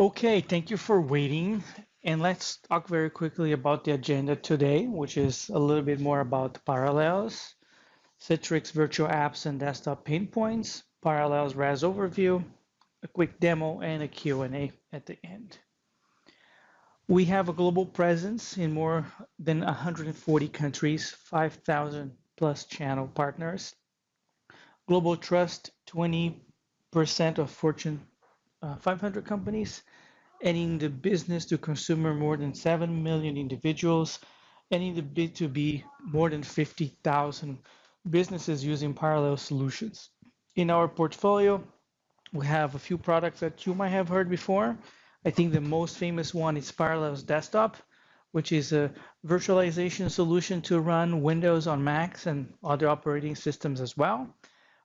Okay, thank you for waiting. And let's talk very quickly about the agenda today, which is a little bit more about parallels, Citrix virtual apps and desktop pain points, parallels RAS overview, a quick demo, and a Q&A at the end. We have a global presence in more than 140 countries, 5,000 plus channel partners. Global trust, 20% of Fortune uh, 500 companies, and in the business to consumer, more than 7 million individuals, and in the B2B, more than 50,000 businesses using parallel solutions. In our portfolio, we have a few products that you might have heard before. I think the most famous one is Parallels Desktop, which is a virtualization solution to run Windows on Macs and other operating systems as well.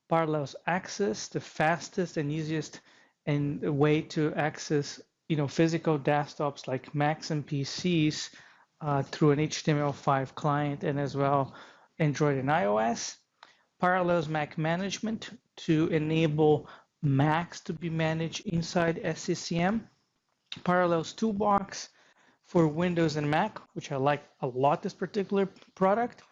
Parallels Access, the fastest and easiest and a way to access you know physical desktops like Macs and PCs uh, through an HTML5 client and as well Android and iOS. Parallels Mac management to enable Macs to be managed inside SCCM. Parallels Toolbox for Windows and Mac, which I like a lot this particular product,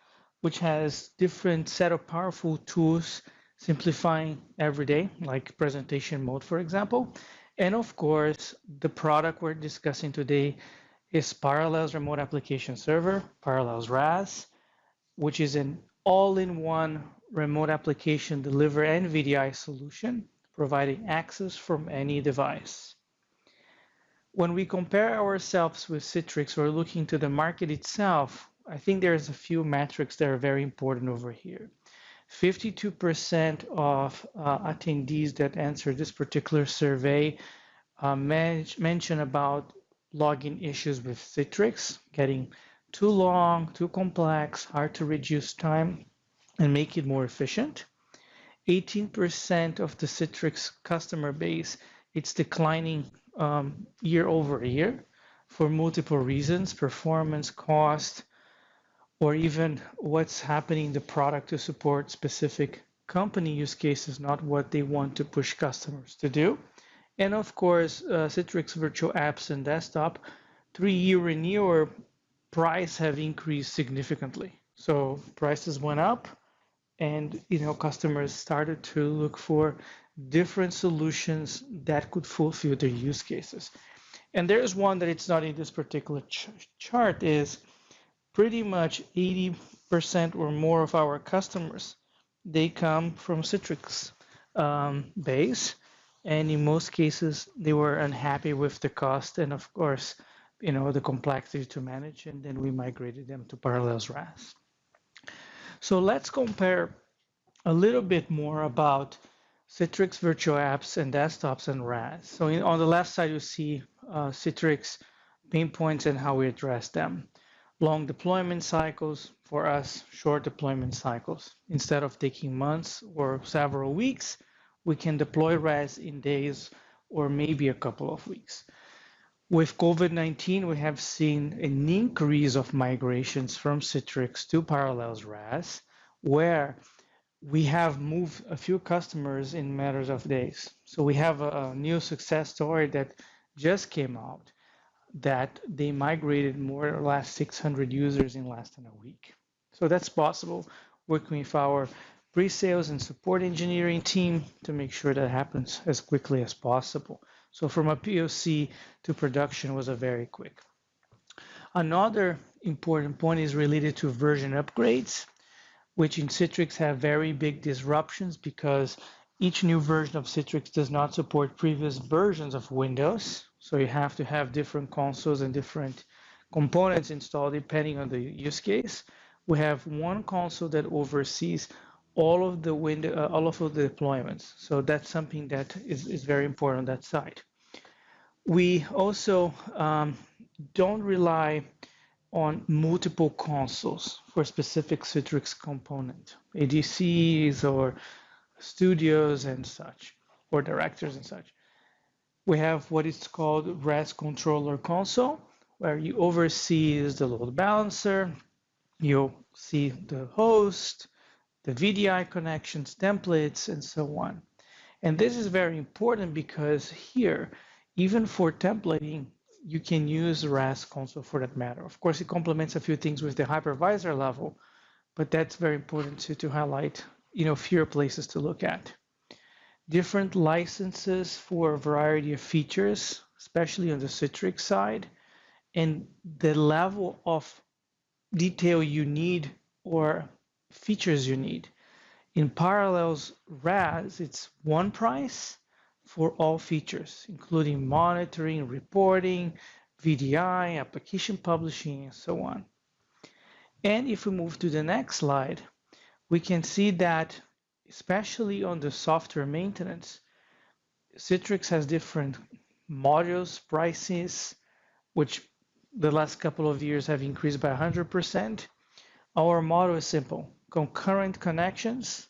which has different set of powerful tools simplifying every day, like presentation mode, for example. And of course, the product we're discussing today is Parallels Remote Application Server, Parallels RAS, which is an all-in-one remote application deliver and VDI solution, providing access from any device. When we compare ourselves with Citrix or looking to the market itself, I think there's a few metrics that are very important over here. 52% of uh, attendees that answered this particular survey uh, about login issues with Citrix, getting too long, too complex, hard to reduce time and make it more efficient. 18% of the Citrix customer base, it's declining um, year over year for multiple reasons, performance, cost, or even what's happening in the product to support specific company use cases, not what they want to push customers to do. And of course, uh, Citrix Virtual Apps and Desktop, three-year renewal price have increased significantly. So prices went up, and you know customers started to look for different solutions that could fulfill their use cases. And there's one that it's not in this particular ch chart is pretty much 80% or more of our customers, they come from Citrix um, base. And in most cases, they were unhappy with the cost and of course, you know, the complexity to manage. And then we migrated them to Parallels RAS. So let's compare a little bit more about Citrix virtual apps and desktops and RAS. So in, on the left side, you see uh, Citrix pain points and how we address them long deployment cycles, for us, short deployment cycles. Instead of taking months or several weeks, we can deploy RAS in days or maybe a couple of weeks. With COVID-19, we have seen an increase of migrations from Citrix to Parallels RAS, where we have moved a few customers in matters of days. So we have a, new success story that just came out that they migrated more or less 600 users in less than a week. So that's possible working with our pre-sales and support engineering team to make sure that happens as quickly as possible. So from a POC to production was a very quick. Another important point is related to version upgrades, which in Citrix have very big disruptions because each new version of Citrix does not support previous versions of Windows. So you have to have different consoles and different components installed depending on the use case. We have one console that oversees all of the window, uh, all of the deployments. So that's something that is, is very important on that side. We also um, don't rely on multiple consoles for specific Citrix component, ADCs or studios and such, or directors and such we have what is called RAS controller console, where you oversee the load balancer, you see the host, the VDI connections, templates, and so on. And this is very important because here even for templating, you can use RAS console for that matter. Of course, it complements a few things with the hypervisor level, but that's very important to, to highlight, you know, fewer places to look at. Different licenses for a variety of features, especially on the Citrix side, and the level of detail you need or features you need. In Parallels RAS, it's one price for all features, including monitoring, reporting, VDI, application publishing, and so on. And if we move to the next slide, we can see that, especially on the software maintenance, Citrix has different modules, prices, which the last couple of years have increased by 100%. Our model is simple, concurrent connections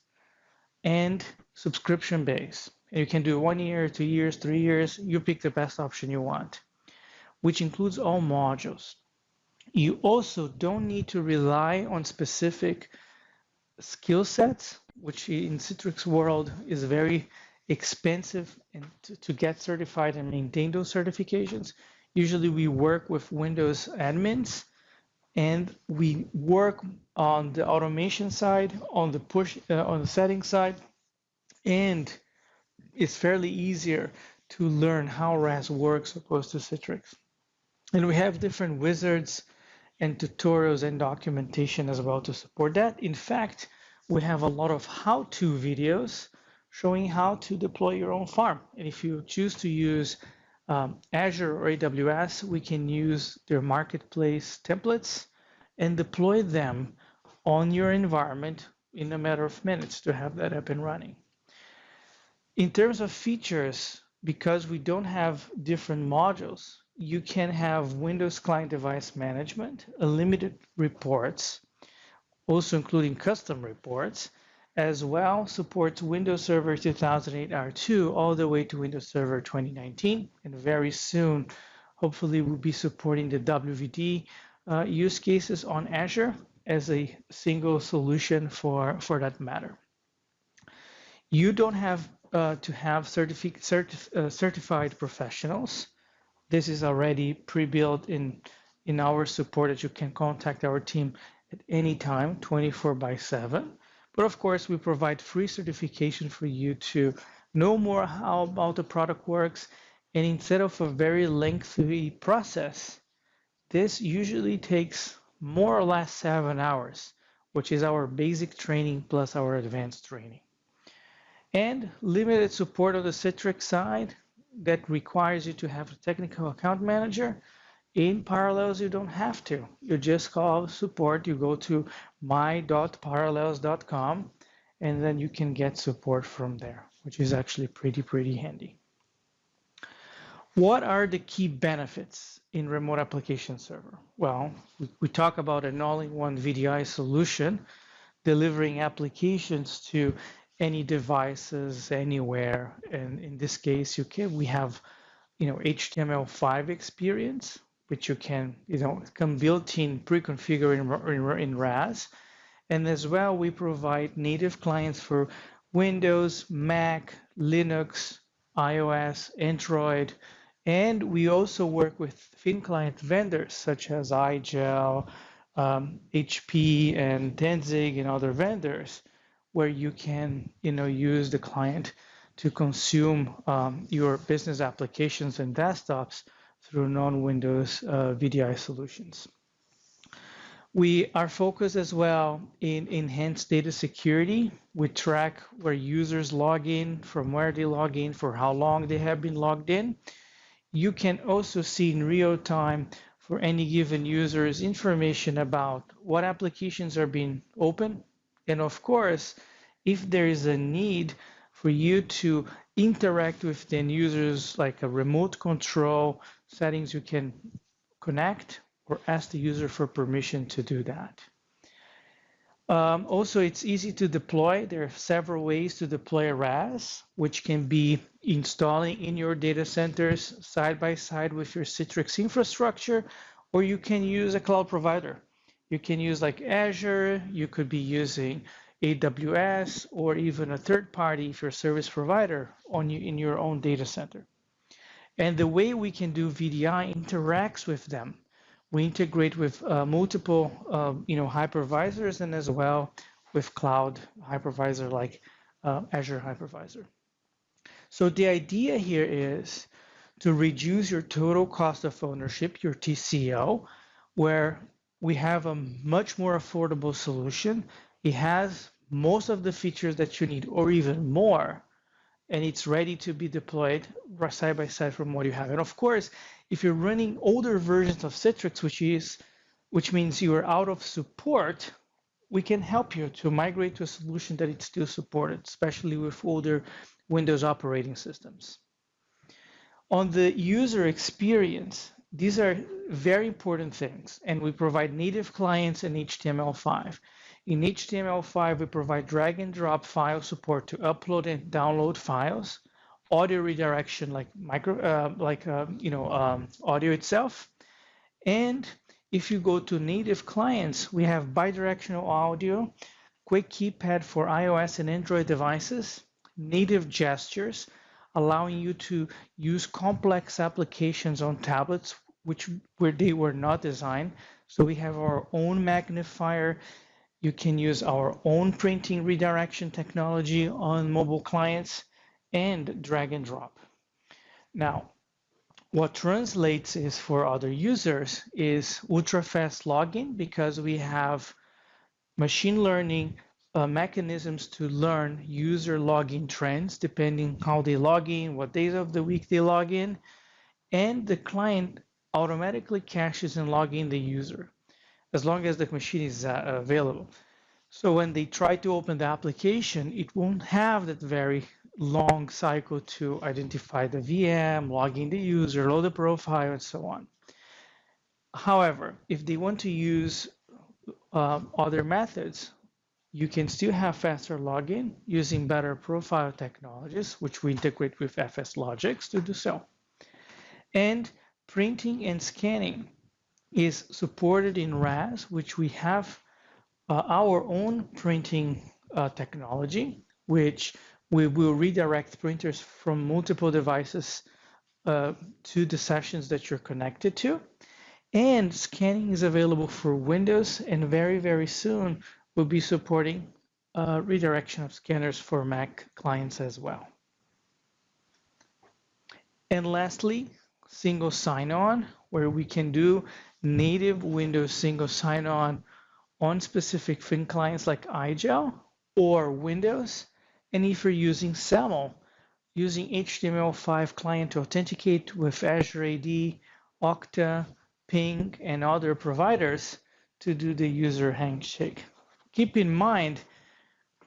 and subscription base. You can do one year, two years, three years, you pick the best option you want, which includes all modules. You also don't need to rely on specific skill sets, which in Citrix world is very expensive and to, to get certified and maintain those certifications. Usually we work with Windows admins and we work on the automation side, on the push, uh, on the settings side, and it's fairly easier to learn how RAS works opposed to Citrix. And we have different wizards and tutorials and documentation as well to support that. In fact, we have a lot of how-to videos showing how to deploy your own farm. And if you choose to use um, Azure or AWS, we can use their marketplace templates and deploy them on your environment in a matter of minutes to have that up and running. In terms of features, because we don't have different modules, you can have Windows Client Device Management, unlimited reports, also including custom reports, as well supports Windows Server 2008 R2 all the way to Windows Server 2019. And very soon, hopefully we'll be supporting the WVD uh, use cases on Azure as a single solution for, for that matter. You don't have uh, to have certifi certif uh, certified professionals. This is already pre-built in, in our support that you can contact our team at any time, 24 by 7. But of course, we provide free certification for you to know more how about the product works. And instead of a very lengthy process, this usually takes more or less seven hours, which is our basic training plus our advanced training. And limited support on the Citrix side that requires you to have a technical account manager in Parallels, you don't have to. You just call support, you go to my.parallels.com, and then you can get support from there, which is actually pretty, pretty handy. What are the key benefits in remote application server? Well, we, we talk about an all-in-one VDI solution, delivering applications to any devices anywhere. And in this case, you can we have you know HTML5 experience which you can, you know, come built-in pre-configure in, in RAS. And as well, we provide native clients for Windows, Mac, Linux, iOS, Android, and we also work with thin client vendors such as iGel, um, HP, and 10ZiG, and other vendors, where you can, you know, use the client to consume um, your business applications and desktops through non-Windows uh, VDI solutions. We are focused as well in enhanced data security. We track where users log in, from where they log in, for how long they have been logged in. You can also see in real time for any given users information about what applications are being open. And of course, if there is a need for you to interact with the users like a remote control settings, you can connect or ask the user for permission to do that. Um, also, it's easy to deploy. There are several ways to deploy RAS, which can be installing in your data centers side by side with your Citrix infrastructure, or you can use a cloud provider. You can use like Azure, you could be using AWS, or even a third party if you're a service provider on you in your own data center. And the way we can do VDI interacts with them. We integrate with uh, multiple, uh, you know, hypervisors and as well with cloud hypervisor like uh, Azure Hypervisor. So the idea here is to reduce your total cost of ownership, your TCO, where we have a much more affordable solution. It has most of the features that you need or even more and it's ready to be deployed side by side from what you have. And of course, if you're running older versions of Citrix, which is which means you are out of support, we can help you to migrate to a solution that it's still supported, especially with older Windows operating systems. On the user experience, these are very important things, and we provide native clients in HTML5. In HTML5, we provide drag and drop file support to upload and download files, audio redirection like micro, uh, like uh, you know, um, audio itself. And if you go to native clients, we have bidirectional audio, quick keypad for iOS and Android devices, native gestures, allowing you to use complex applications on tablets, which where they were not designed. So we have our own magnifier you can use our own printing redirection technology on mobile clients and drag and drop. Now, what translates is for other users is ultra fast login because we have machine learning uh, mechanisms to learn user login trends depending how they log in, what days of the week they log in, and the client automatically caches and log in the user as long as the machine is uh, available. So when they try to open the application, it won't have that very long cycle to identify the VM, log in the user, load the profile, and so on. However, if they want to use uh, other methods, you can still have faster login using better profile technologies, which we integrate with FSLogix to do so. And printing and scanning is supported in RAS, which we have uh, our own printing uh, technology, which we will redirect printers from multiple devices uh, to the sessions that you're connected to. And scanning is available for Windows, and very, very soon we'll be supporting uh, redirection of scanners for Mac clients as well. And lastly, single sign-on, where we can do native Windows single sign-on on specific thin clients like iGel or Windows. And if you're using SAML, using HTML5 client to authenticate with Azure AD, Okta, Ping, and other providers to do the user handshake. Keep in mind,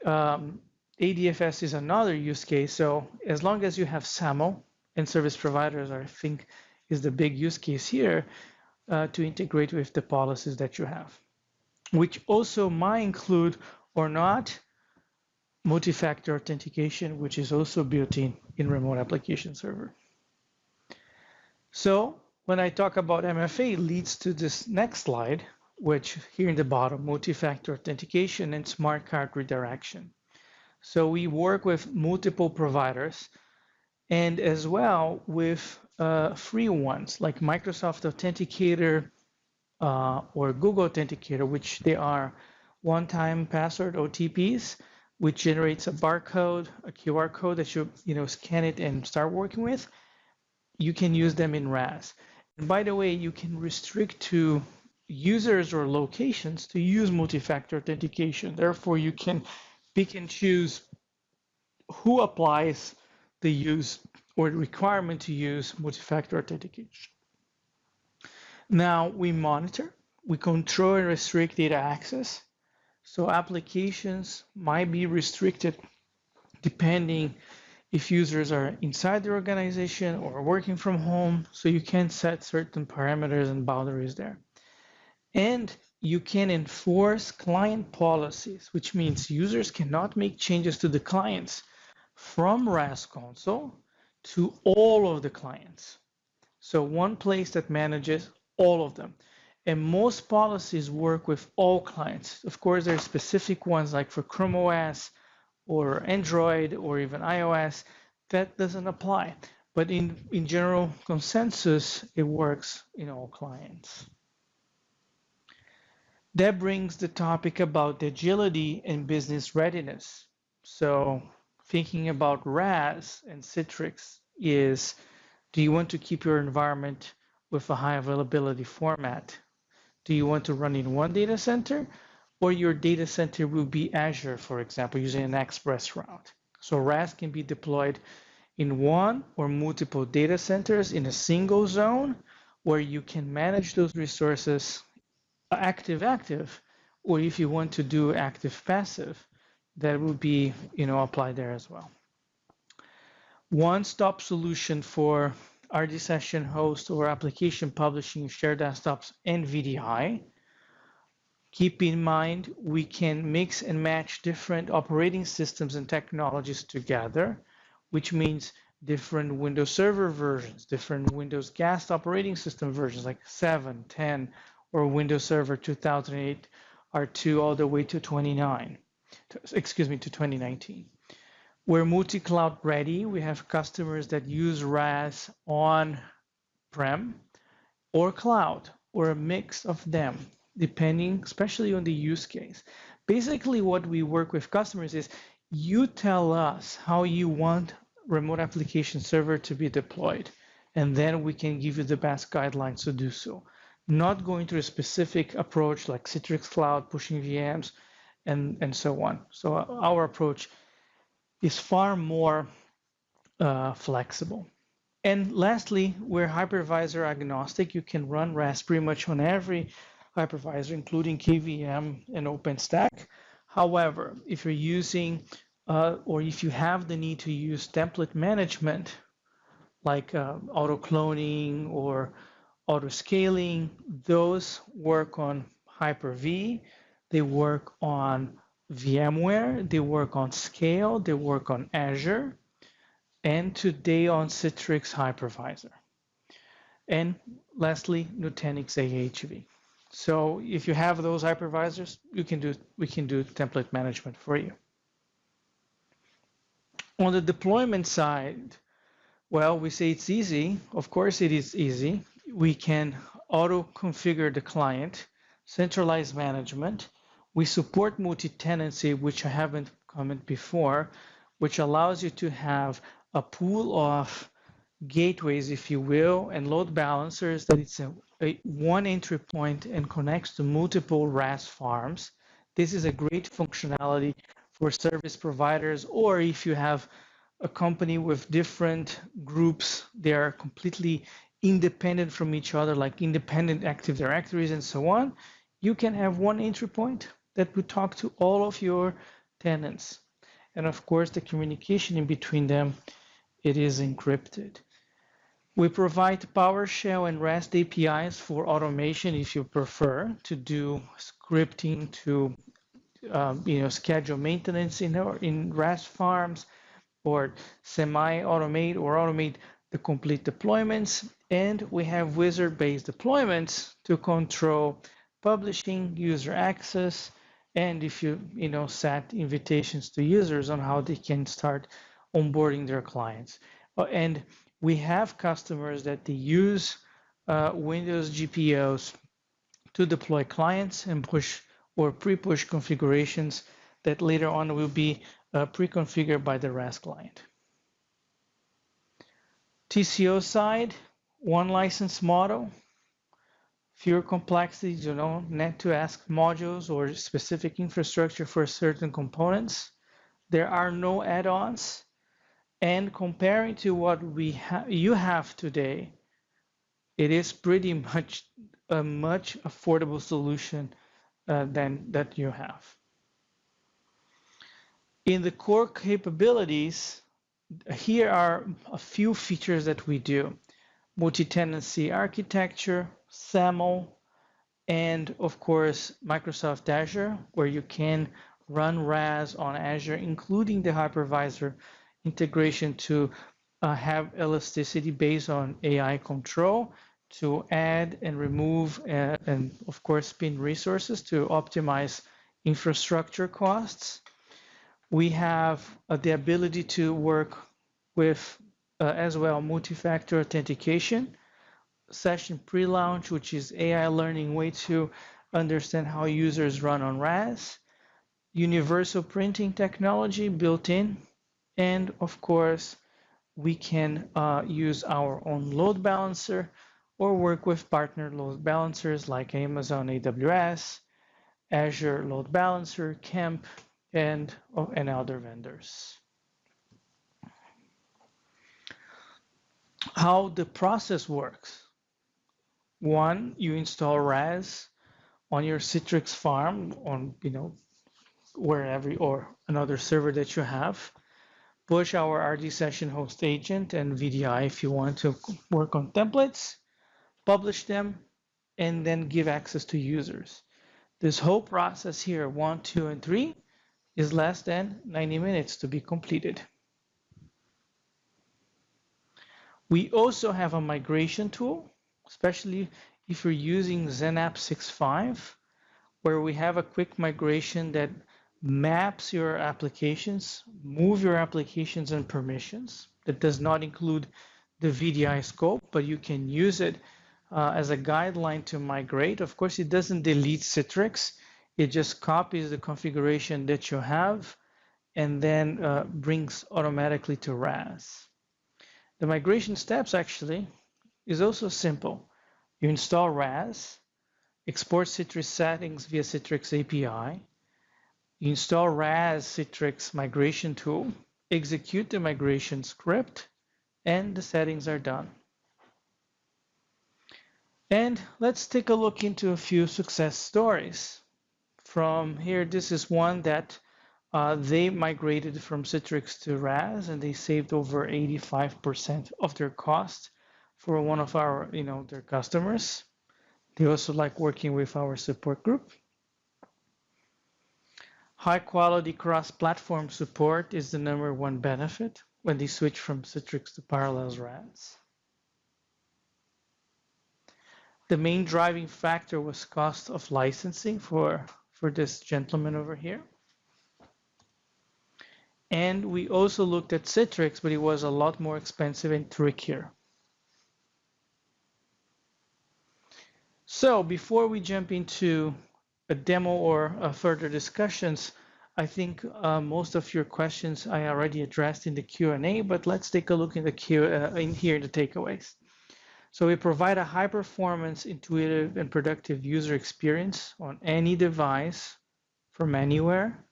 um, ADFS is another use case. So as long as you have SAML and service providers, I think is the big use case here uh, to integrate with the policies that you have, which also might include or not multi-factor authentication, which is also built in in remote application server. So when I talk about MFA leads to this next slide, which here in the bottom, multi-factor authentication and smart card redirection. So we work with multiple providers and as well with uh, free ones like Microsoft Authenticator uh, or Google Authenticator, which they are one-time password OTPs, which generates a barcode, a QR code that you you know scan it and start working with. You can use them in RAS. And by the way, you can restrict to users or locations to use multi-factor authentication. Therefore, you can pick and choose who applies the use or the requirement to use multi-factor authentication. Now we monitor, we control and restrict data access. So applications might be restricted depending if users are inside the organization or working from home. So you can set certain parameters and boundaries there. And you can enforce client policies, which means users cannot make changes to the clients from RAS console to all of the clients. So one place that manages all of them. And most policies work with all clients. Of course, there are specific ones like for Chrome OS or Android or even iOS that doesn't apply. but in, in general consensus, it works in all clients. That brings the topic about agility and business readiness. So thinking about RAS and Citrix is, do you want to keep your environment with a high availability format? Do you want to run in one data center or your data center will be Azure, for example, using an express route? So RAS can be deployed in one or multiple data centers in a single zone where you can manage those resources active active or if you want to do active passive that will be you know applied there as well one-stop solution for RD session host or application publishing, shared desktops, and VDI. Keep in mind, we can mix and match different operating systems and technologies together, which means different Windows Server versions, different Windows Guest operating system versions like 7, 10, or Windows Server 2008 R2 all the way to 29, excuse me, to 2019. We're multi-cloud ready. We have customers that use RAS on-prem or cloud or a mix of them, depending especially on the use case. Basically, what we work with customers is you tell us how you want remote application server to be deployed, and then we can give you the best guidelines to do so. Not going to a specific approach like Citrix Cloud, pushing VMs, and, and so on. So our approach is far more uh, flexible. And lastly, we're hypervisor agnostic. You can run RAS pretty much on every hypervisor, including KVM and OpenStack. However, if you're using uh, or if you have the need to use template management, like uh, auto cloning or auto scaling, those work on Hyper-V. They work on VMware, they work on Scale, they work on Azure, and today on Citrix Hypervisor. And lastly, Nutanix AHV. So if you have those hypervisors, you can do we can do template management for you. On the deployment side, well, we say it's easy. Of course, it is easy. We can auto configure the client, centralize management, we support multi-tenancy, which I haven't commented before, which allows you to have a pool of gateways, if you will, and load balancers that it's a, a one entry point and connects to multiple RAS farms. This is a great functionality for service providers, or if you have a company with different groups, they are completely independent from each other, like independent active directories and so on, you can have one entry point that would talk to all of your tenants. And of course, the communication in between them, it is encrypted. We provide PowerShell and REST APIs for automation if you prefer to do scripting to um, you know, schedule maintenance in, in RAS farms or semi-automate or automate the complete deployments. And we have wizard-based deployments to control publishing, user access, and if you you know set invitations to users on how they can start onboarding their clients uh, and we have customers that they use uh, windows gpos to deploy clients and push or pre-push configurations that later on will be uh, pre-configured by the RAS client. TCO side, one license model, fewer complexities, you know, net to ask modules or specific infrastructure for certain components. There are no add-ons. And comparing to what we ha you have today, it is pretty much a much affordable solution uh, than that you have. In the core capabilities, here are a few features that we do. Multi-tenancy architecture, SAML, and of course, Microsoft Azure, where you can run RAS on Azure, including the hypervisor integration to uh, have elasticity based on AI control to add and remove uh, and of course spin resources to optimize infrastructure costs. We have uh, the ability to work with uh, as well multi-factor authentication, session pre-launch, which is AI learning way to understand how users run on RAS, universal printing technology built in, and of course, we can uh, use our own load balancer or work with partner load balancers like Amazon AWS, Azure Load Balancer, Kemp, and, oh, and other vendors. How the process works. One, you install RAS on your Citrix farm on, you know, wherever or another server that you have. Push our RD session host agent and VDI if you want to work on templates, publish them, and then give access to users. This whole process here, one, two, and three, is less than 90 minutes to be completed. We also have a migration tool, especially if you're using XenApp 6.5, where we have a quick migration that maps your applications, move your applications and permissions. That does not include the VDI scope, but you can use it uh, as a guideline to migrate. Of course, it doesn't delete Citrix. It just copies the configuration that you have and then uh, brings automatically to RAS. The migration steps actually is also simple. You install RAS, export Citrix settings via Citrix API, you install RAS Citrix migration tool, execute the migration script, and the settings are done. And let's take a look into a few success stories from here, this is one that uh, they migrated from Citrix to RAS and they saved over 85% of their cost for one of our, you know, their customers. They also like working with our support group. High quality cross-platform support is the number one benefit when they switch from Citrix to Parallels RAS. The main driving factor was cost of licensing for for this gentleman over here. And we also looked at Citrix, but it was a lot more expensive and trickier. So before we jump into a demo or uh, further discussions, I think uh, most of your questions I already addressed in the Q&A, but let's take a look in the Q uh, in here in the takeaways. So we provide a high performance, intuitive, and productive user experience on any device from anywhere,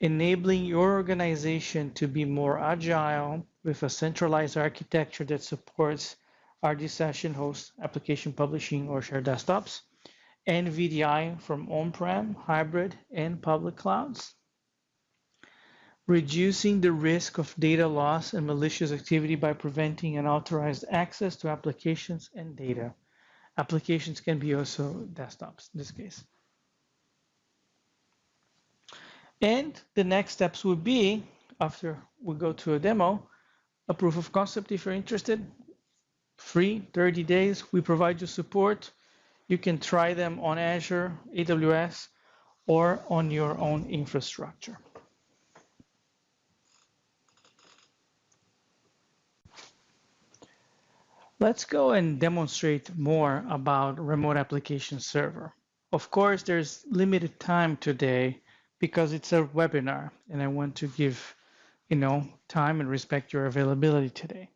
enabling your organization to be more agile with a centralized architecture that supports RD session host, application publishing, or shared desktops, and VDI from on-prem, hybrid, and public clouds reducing the risk of data loss and malicious activity by preventing unauthorized access to applications and data. Applications can be also desktops in this case. And the next steps would be, after we go to a demo, a proof of concept if you're interested, free, 30 days. We provide you support. You can try them on Azure, AWS, or on your own infrastructure. Let's go and demonstrate more about remote application server. Of course, there's limited time today because it's a webinar and I want to give, you know, time and respect your availability today.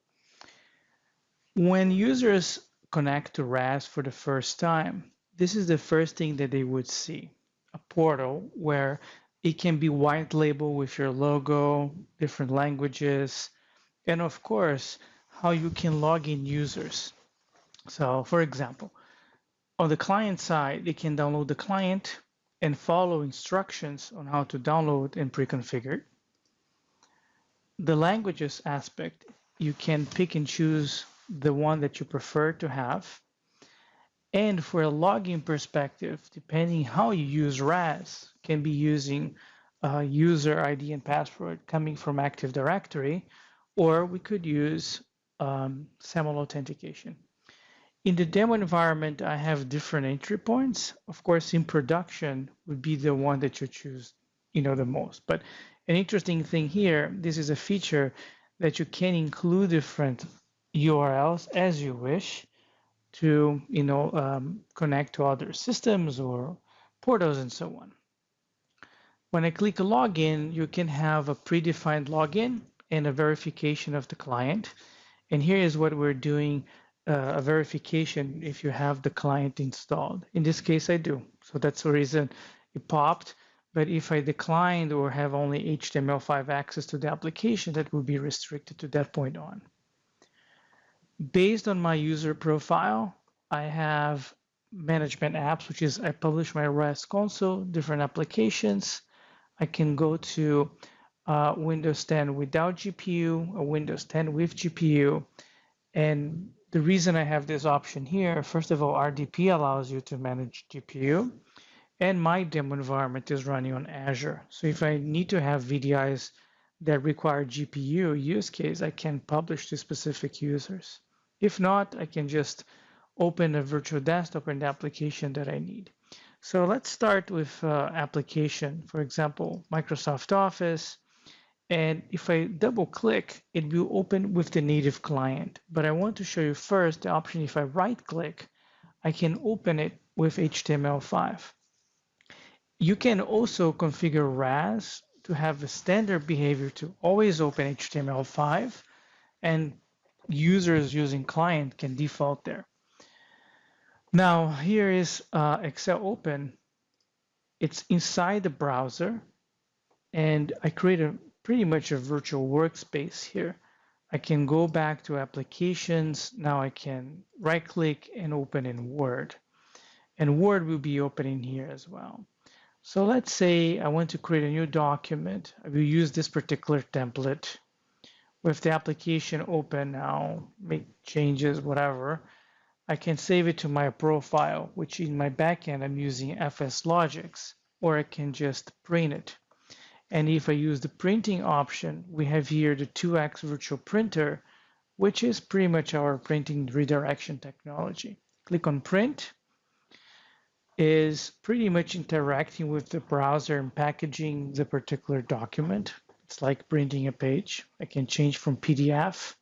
When users connect to RAS for the first time, this is the first thing that they would see, a portal where it can be white label with your logo, different languages, and of course, how you can log in users. So for example, on the client side, they can download the client and follow instructions on how to download and pre-configure. The languages aspect, you can pick and choose the one that you prefer to have. And for a login perspective, depending how you use RAS, can be using a user ID and password coming from Active Directory, or we could use um, SAML authentication. In the demo environment, I have different entry points. Of course, in production would be the one that you choose, you know, the most. But an interesting thing here, this is a feature that you can include different URLs as you wish to, you know, um, connect to other systems or portals and so on. When I click a login, you can have a predefined login and a verification of the client. And here is what we're doing, uh, a verification if you have the client installed. In this case, I do. So that's the reason it popped. But if I declined or have only HTML5 access to the application, that would be restricted to that point on. Based on my user profile, I have management apps, which is I publish my RAS console, different applications. I can go to uh, Windows 10 without GPU, a Windows 10 with GPU. And the reason I have this option here, first of all, RDP allows you to manage GPU. And my demo environment is running on Azure. So if I need to have VDIs that require GPU use case, I can publish to specific users. If not, I can just open a virtual desktop and the application that I need. So let's start with uh, application, for example, Microsoft Office. And if I double click, it will open with the native client. But I want to show you first the option if I right click, I can open it with HTML5. You can also configure RAS to have a standard behavior to always open HTML5 and users using client can default there. Now here is uh, Excel open. It's inside the browser and I create a pretty much a virtual workspace here. I can go back to applications. Now I can right click and open in Word. And Word will be opening here as well. So let's say I want to create a new document. I will use this particular template. With the application open now, make changes, whatever. I can save it to my profile, which in my backend I'm using FSLogix, or I can just print it. And if I use the printing option, we have here the 2x virtual printer, which is pretty much our printing redirection technology. Click on print, is pretty much interacting with the browser and packaging the particular document. It's like printing a page. I can change from PDF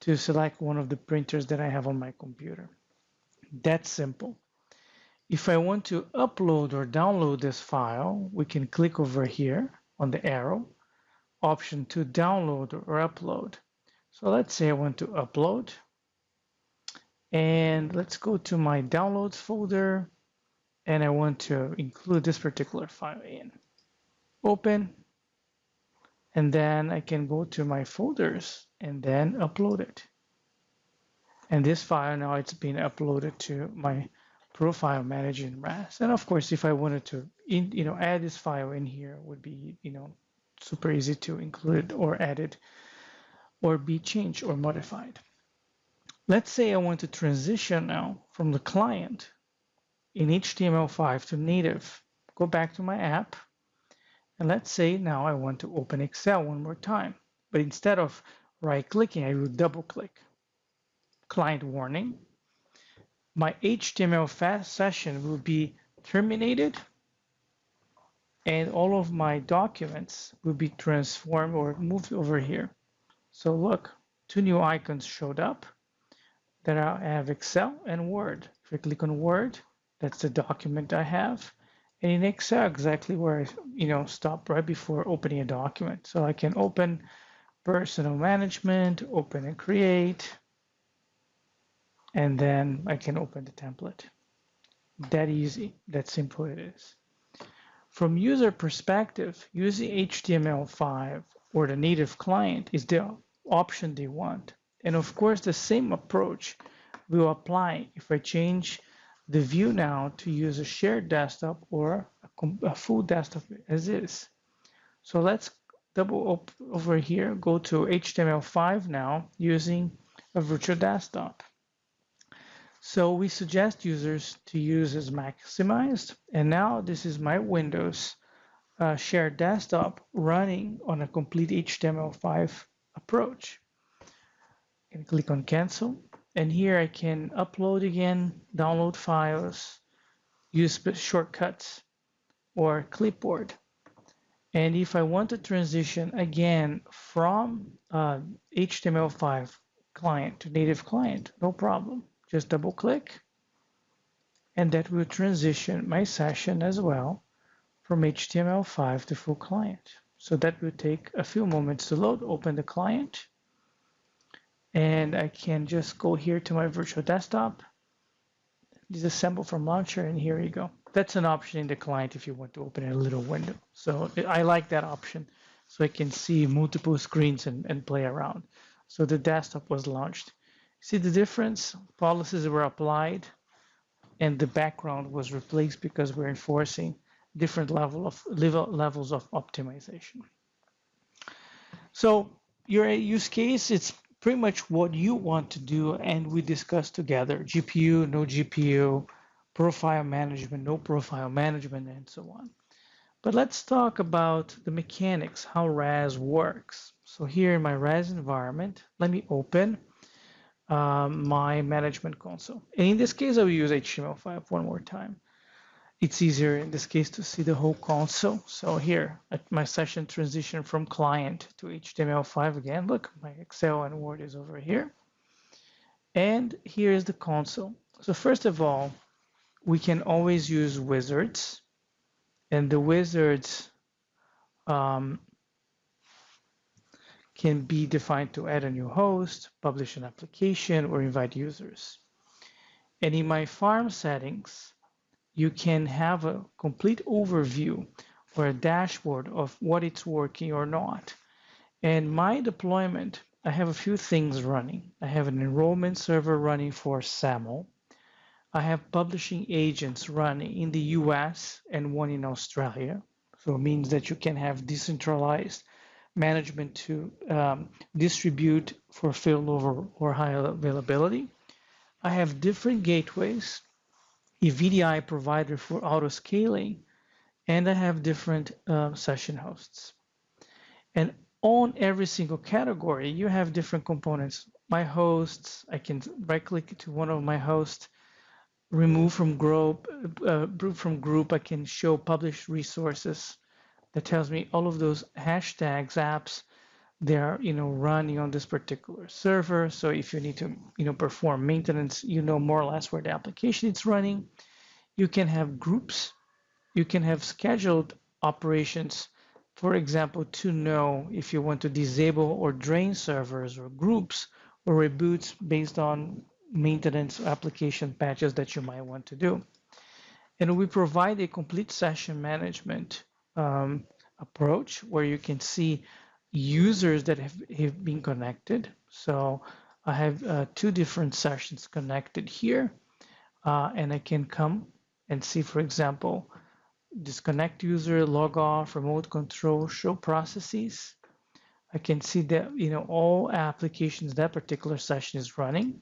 to select one of the printers that I have on my computer. That's simple. If I want to upload or download this file, we can click over here on the arrow, option to download or upload. So let's say I want to upload. And let's go to my downloads folder. And I want to include this particular file in. Open. And then I can go to my folders and then upload it. And this file now it's been uploaded to my profile manager in RAS. And of course, if I wanted to, in, you know, add this file in here would be, you know, super easy to include or added or be changed or modified. Let's say I want to transition now from the client in HTML5 to native. Go back to my app. And let's say now I want to open Excel one more time. But instead of right clicking, I will double click. Client warning, my HTML5 session will be terminated and all of my documents will be transformed or moved over here. So look, two new icons showed up that I have Excel and Word. If I click on Word, that's the document I have. And in Excel, exactly where I you know stop right before opening a document. So I can open personal management, open and create, and then I can open the template. That easy, that simple it is. From user perspective, using HTML5 or the native client is the option they want. And of course, the same approach will apply if I change the view now to use a shared desktop or a, full desktop as is. So let's double up over here, go to HTML5 now using a virtual desktop. So we suggest users to use as maximized. And now this is my Windows uh, shared desktop running on a complete HTML5 approach. And click on cancel. And here I can upload again, download files, use shortcuts or clipboard. And if I want to transition again from uh, HTML5 client to native client, no problem. Just double click and that will transition my session as well from HTML5 to full client. So that will take a few moments to load, open the client, and I can just go here to my virtual desktop, disassemble from launcher, and here you go. That's an option in the client if you want to open a little window. So I like that option so I can see multiple screens and, and play around. So the desktop was launched. See the difference? Policies were applied and the background was replaced because we're enforcing different level of level, levels of optimization. So your use case, it's pretty much what you want to do and we discuss together, GPU, no GPU, profile management, no profile management, and so on. But let's talk about the mechanics, how RAS works. So here in my RAS environment, let me open um, my management console. And in this case, I will use HTML5 one more time it's easier in this case to see the whole console. So here at my session transition from client to HTML5 again, look, my Excel and Word is over here. And here is the console. So first of all, we can always use wizards and the wizards um, can be defined to add a new host, publish an application, or invite users. And in my farm settings, you can have a complete overview or a dashboard of what it's working or not. And my deployment, I have a few things running. I have an enrollment server running for SAML. I have publishing agents running in the US and one in Australia. So it means that you can have decentralized management to um, distribute for failover or high availability. I have different gateways a VDI provider for auto scaling, and I have different uh, session hosts. And on every single category, you have different components. My hosts, I can right click to one of my hosts, remove from group, uh, from group, I can show published resources that tells me all of those hashtags, apps, they're you know running on this particular server. So if you need to you know perform maintenance, you know more or less where the application is running. You can have groups. You can have scheduled operations. For example, to know if you want to disable or drain servers or groups or reboots based on maintenance application patches that you might want to do. And we provide a complete session management um, approach where you can see users that have, have been connected. So I have uh, two different sessions connected here, uh, and I can come and see, for example, disconnect user, log off, remote control, show processes. I can see that you know all applications that particular session is running.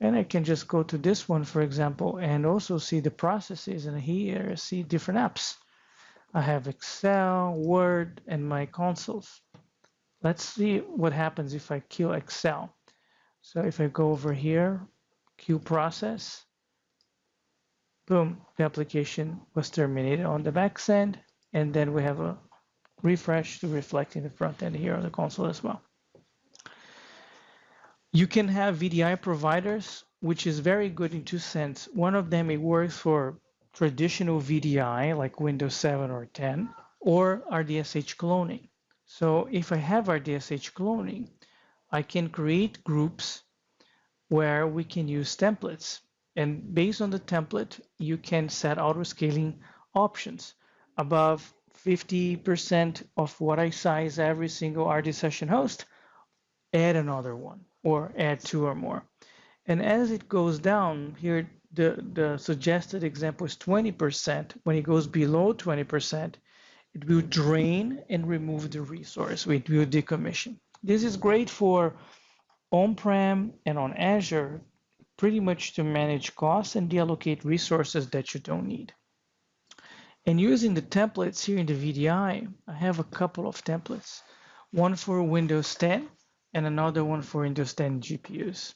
And I can just go to this one, for example, and also see the processes. And here I see different apps. I have Excel, Word, and my consoles. Let's see what happens if I kill Excel. So if I go over here, queue process, boom, the application was terminated on the back end. And then we have a refresh to reflect in the front end here on the console as well. You can have VDI providers, which is very good in two sense. One of them, it works for traditional VDI like Windows 7 or 10 or RDSH cloning. So if I have RDSH cloning, I can create groups where we can use templates. And based on the template, you can set auto scaling options above 50% of what I size every single RD session host, add another one or add two or more. And as it goes down here, the, the suggested example is 20%. When it goes below 20%, it will drain and remove the resource. It will decommission. This is great for on-prem and on Azure, pretty much to manage costs and deallocate resources that you don't need. And using the templates here in the VDI, I have a couple of templates. One for Windows 10 and another one for Windows 10 GPUs.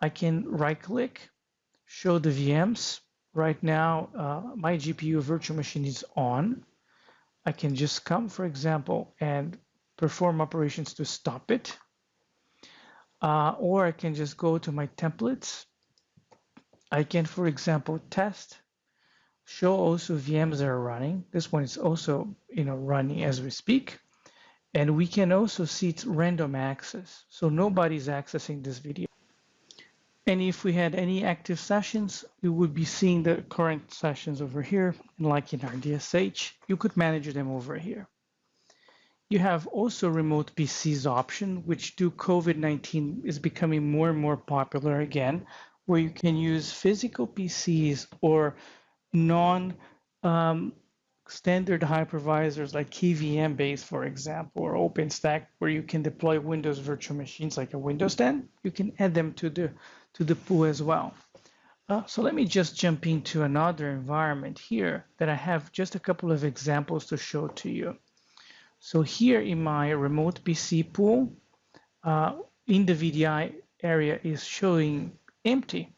I can right click, show the VMs. Right now, uh, my GPU virtual machine is on. I can just come, for example, and perform operations to stop it. Uh, or I can just go to my templates. I can, for example, test, show also VMs that are running. This one is also you know, running as we speak. And we can also see its random access. So nobody's accessing this video. And if we had any active sessions, you would be seeing the current sessions over here. And like in RDSH, you could manage them over here. You have also remote PCs option, which due COVID-19 is becoming more and more popular again, where you can use physical PCs or non um, standard hypervisors like KVM base, for example, or OpenStack, where you can deploy Windows virtual machines like a Windows 10, you can add them to the to the pool as well. Uh, so let me just jump into another environment here that I have just a couple of examples to show to you. So here in my remote PC pool, uh, in the VDI area is showing empty.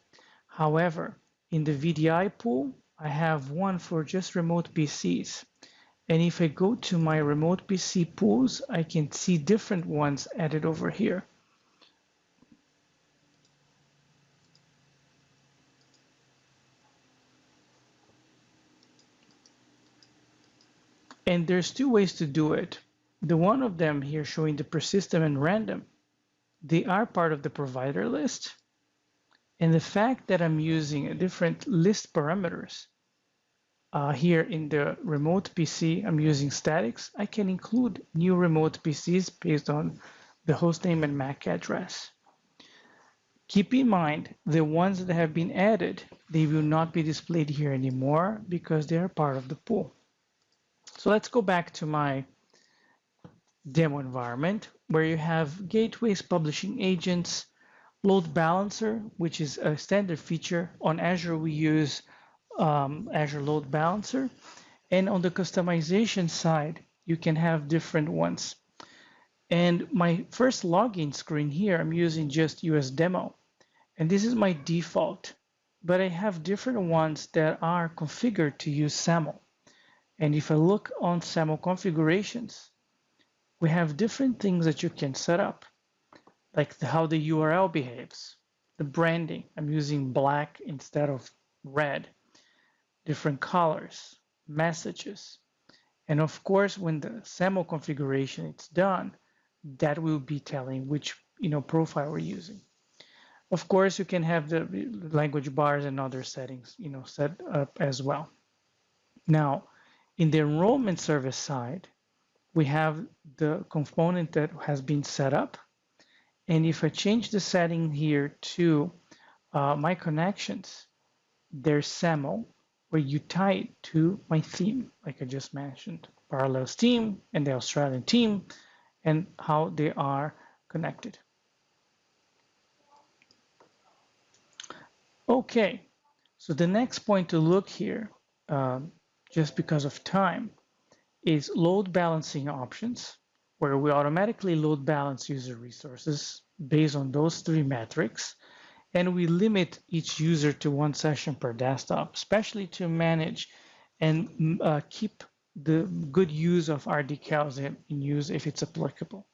However, in the VDI pool, I have one for just remote PCs. And if I go to my remote PC pools, I can see different ones added over here. And there's two ways to do it. The one of them here showing the persistent and random, they are part of the provider list. And the fact that I'm using a different list parameters uh, here in the remote PC, I'm using statics. I can include new remote PCs based on the hostname and MAC address. Keep in mind, the ones that have been added, they will not be displayed here anymore because they are part of the pool. So let's go back to my demo environment where you have gateways, publishing agents, load balancer, which is a standard feature. On Azure, we use um, Azure Load Balancer. And on the customization side, you can have different ones. And my first login screen here, I'm using just US Demo. And this is my default, but I have different ones that are configured to use SAML. And if I look on SAML configurations, we have different things that you can set up, like the, how the URL behaves, the branding. I'm using black instead of red, different colors, messages. And of course, when the SAML configuration is done, that will be telling which you know profile we're using. Of course, you can have the language bars and other settings you know set up as well. Now, in the enrollment service side, we have the component that has been set up. And if I change the setting here to uh, my connections, there's SAML, where you tie it to my theme, like I just mentioned, Parallels team and the Australian team, and how they are connected. Okay, so the next point to look here um, just because of time is load balancing options, where we automatically load balance user resources based on those three metrics. And we limit each user to one session per desktop, especially to manage and mm, uh, keep the good use of RDCals in, in use if it's applicable.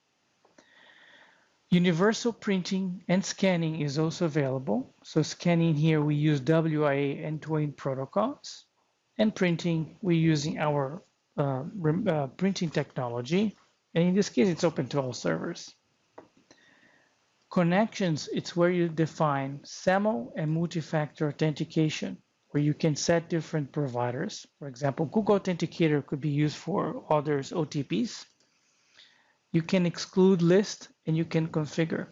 Universal printing and scanning is also available. So scanning here, we use WIA and TWAIN protocols and printing, we're using our uh, uh, printing technology. And in this case, it's open to all servers. Connections, it's where you define SAML and multi-factor authentication, where you can set different providers. For example, Google Authenticator could be used for others' OTPs. You can exclude list and you can configure.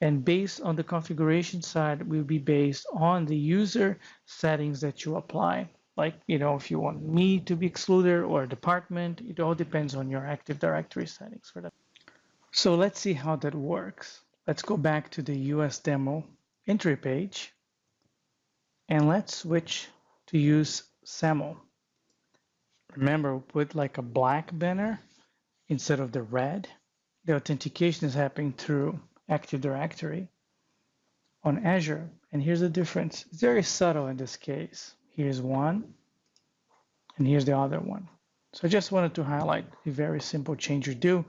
And based on the configuration side will be based on the user settings that you apply like, you know, if you want me to be excluded or a department, it all depends on your Active Directory settings for that. So let's see how that works. Let's go back to the US demo entry page and let's switch to use SAML. Remember, put like a black banner instead of the red. The authentication is happening through Active Directory on Azure. And here's the difference. It's very subtle in this case. Here's one, and here's the other one. So I just wanted to highlight a very simple change you do.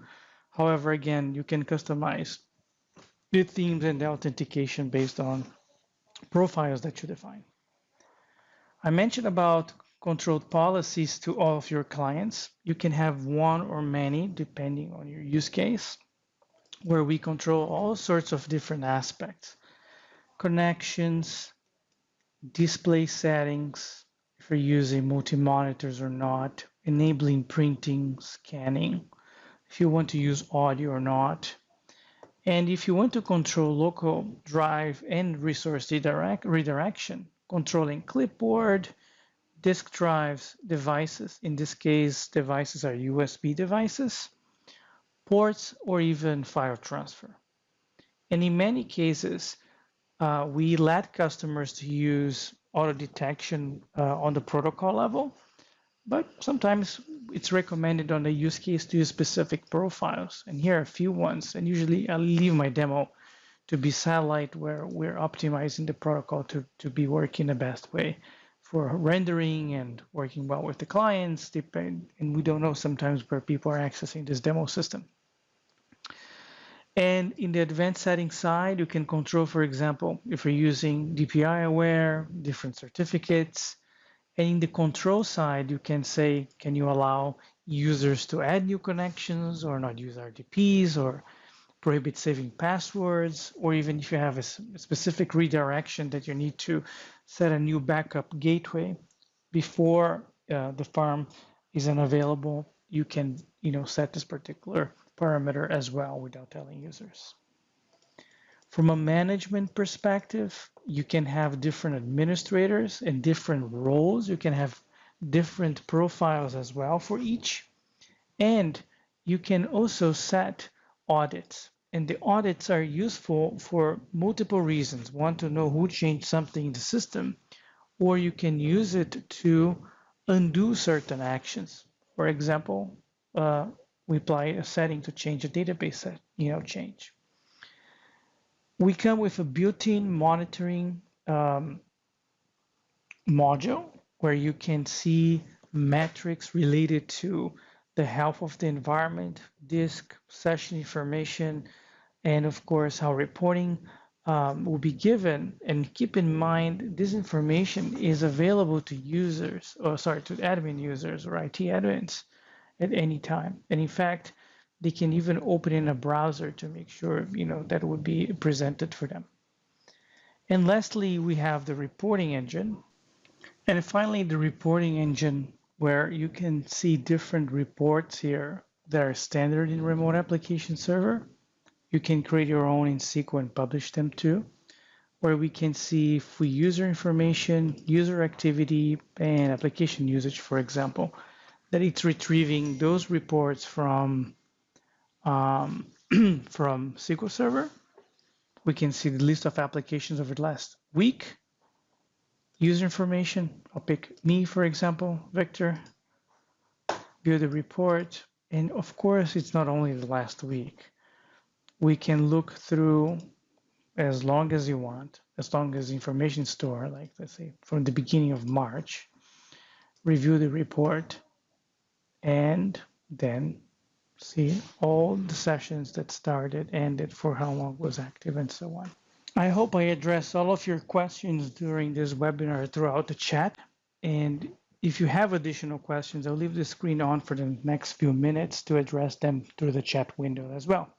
However, again, you can customize the themes and the authentication based on profiles that you define. I mentioned about controlled policies to all of your clients. You can have one or many depending on your use case, where we control all sorts of different aspects connections, display settings, if you're using multi monitors or not, enabling printing, scanning, if you want to use audio or not. And if you want to control local drive and resource redirect, redirection, controlling clipboard, disk drives, devices. In this case, devices are USB devices, ports, or even file transfer. And in many cases, uh, we let customers to use auto detection uh, on the protocol level, but sometimes it's recommended on the use case to use specific profiles. And here are a few ones. And usually I'll leave my demo to be satellite where we're optimizing the protocol to, to be working the best way for rendering and working well with the clients. And we don't know sometimes where people are accessing this demo system. And in the advanced settings side, you can control, for example, if you're using DPI aware, different certificates. And in the control side, you can say, can you allow users to add new connections or not use RDPs or prohibit saving passwords, or even if you have a specific redirection that you need to set a new backup gateway before uh, the farm is unavailable, you can you know set this particular parameter as well without telling users. From a management perspective, you can have different administrators and different roles. You can have different profiles as well for each. And you can also set audits. And the audits are useful for multiple reasons. One, to know who changed something in the system, or you can use it to undo certain actions. For example, uh, we apply a setting to change a database set, you know, change. We come with a built-in monitoring um, module where you can see metrics related to the health of the environment, disk, session information, and of course how reporting um, will be given. And keep in mind, this information is available to users, or sorry, to admin users or IT admins at any time. And in fact, they can even open in a browser to make sure you know that would be presented for them. And lastly, we have the reporting engine. And finally, the reporting engine where you can see different reports here that are standard in remote application server. You can create your own in SQL and publish them too, where we can see free user information, user activity, and application usage, for example, that it's retrieving those reports from, um, from SQL Server. We can see the list of applications over the last week, user information. I'll pick me, for example, Victor, view the report. And of course, it's not only the last week. We can look through as long as you want, as long as information store, like let's say from the beginning of March, review the report, and then see all the sessions that started, ended, for how long was active, and so on. I hope I addressed all of your questions during this webinar throughout the chat. And if you have additional questions, I'll leave the screen on for the next few minutes to address them through the chat window as well.